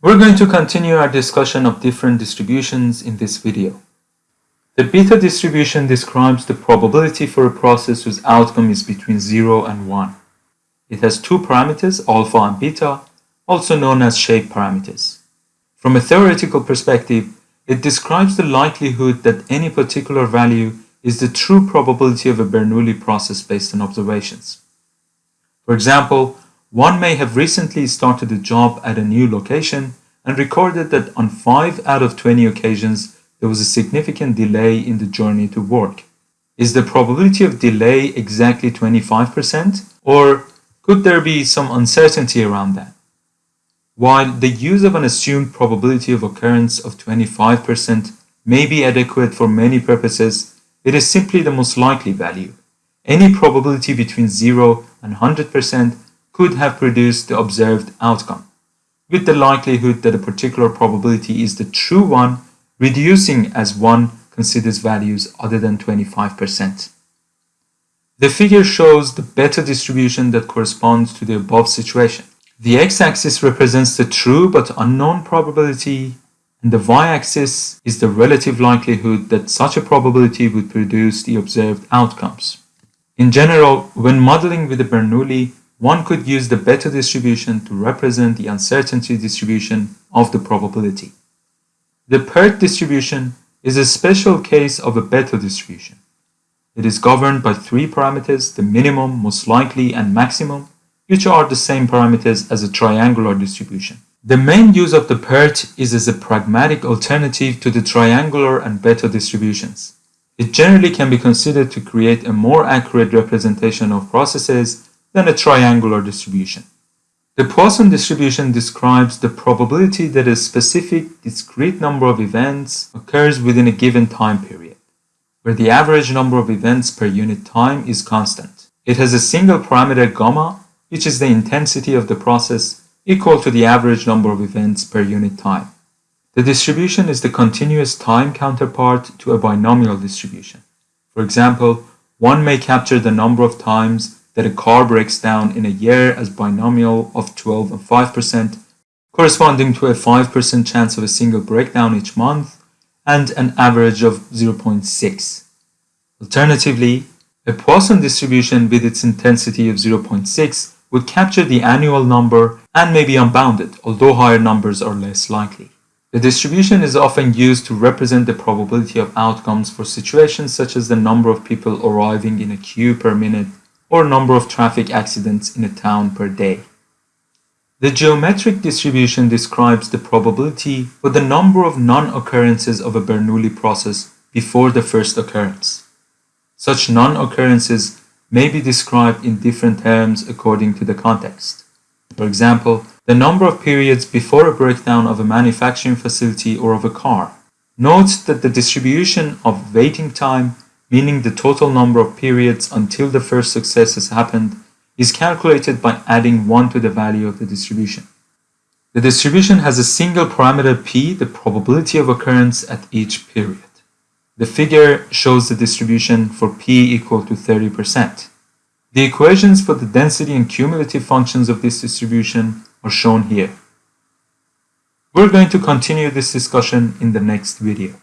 We're going to continue our discussion of different distributions in this video. The beta distribution describes the probability for a process whose outcome is between 0 and 1. It has two parameters, alpha and beta, also known as shape parameters. From a theoretical perspective, it describes the likelihood that any particular value is the true probability of a Bernoulli process based on observations. For example, one may have recently started a job at a new location and recorded that on 5 out of 20 occasions there was a significant delay in the journey to work. Is the probability of delay exactly 25% or could there be some uncertainty around that? While the use of an assumed probability of occurrence of 25% may be adequate for many purposes, it is simply the most likely value. Any probability between 0 and 100% could have produced the observed outcome, with the likelihood that a particular probability is the true one reducing as one considers values other than 25%. The figure shows the beta distribution that corresponds to the above situation. The x-axis represents the true but unknown probability and the y-axis is the relative likelihood that such a probability would produce the observed outcomes. In general, when modeling with the Bernoulli, one could use the beta distribution to represent the uncertainty distribution of the probability. The PERT distribution is a special case of a beta distribution. It is governed by three parameters, the minimum, most likely, and maximum, which are the same parameters as a triangular distribution. The main use of the PERT is as a pragmatic alternative to the triangular and beta distributions. It generally can be considered to create a more accurate representation of processes than a triangular distribution. The Poisson distribution describes the probability that a specific discrete number of events occurs within a given time period, where the average number of events per unit time is constant. It has a single parameter gamma which is the intensity of the process equal to the average number of events per unit time. The distribution is the continuous time counterpart to a binomial distribution. For example, one may capture the number of times that a car breaks down in a year as binomial of 12 and 5%, corresponding to a 5% chance of a single breakdown each month and an average of 0.6. Alternatively, a Poisson distribution with its intensity of 0.6 would capture the annual number and may be unbounded, although higher numbers are less likely. The distribution is often used to represent the probability of outcomes for situations such as the number of people arriving in a queue per minute or number of traffic accidents in a town per day. The geometric distribution describes the probability for the number of non-occurrences of a Bernoulli process before the first occurrence. Such non-occurrences may be described in different terms according to the context. For example, the number of periods before a breakdown of a manufacturing facility or of a car. Note that the distribution of waiting time, meaning the total number of periods until the first success has happened, is calculated by adding 1 to the value of the distribution. The distribution has a single parameter p, the probability of occurrence at each period. The figure shows the distribution for p equal to 30%. The equations for the density and cumulative functions of this distribution are shown here. We're going to continue this discussion in the next video.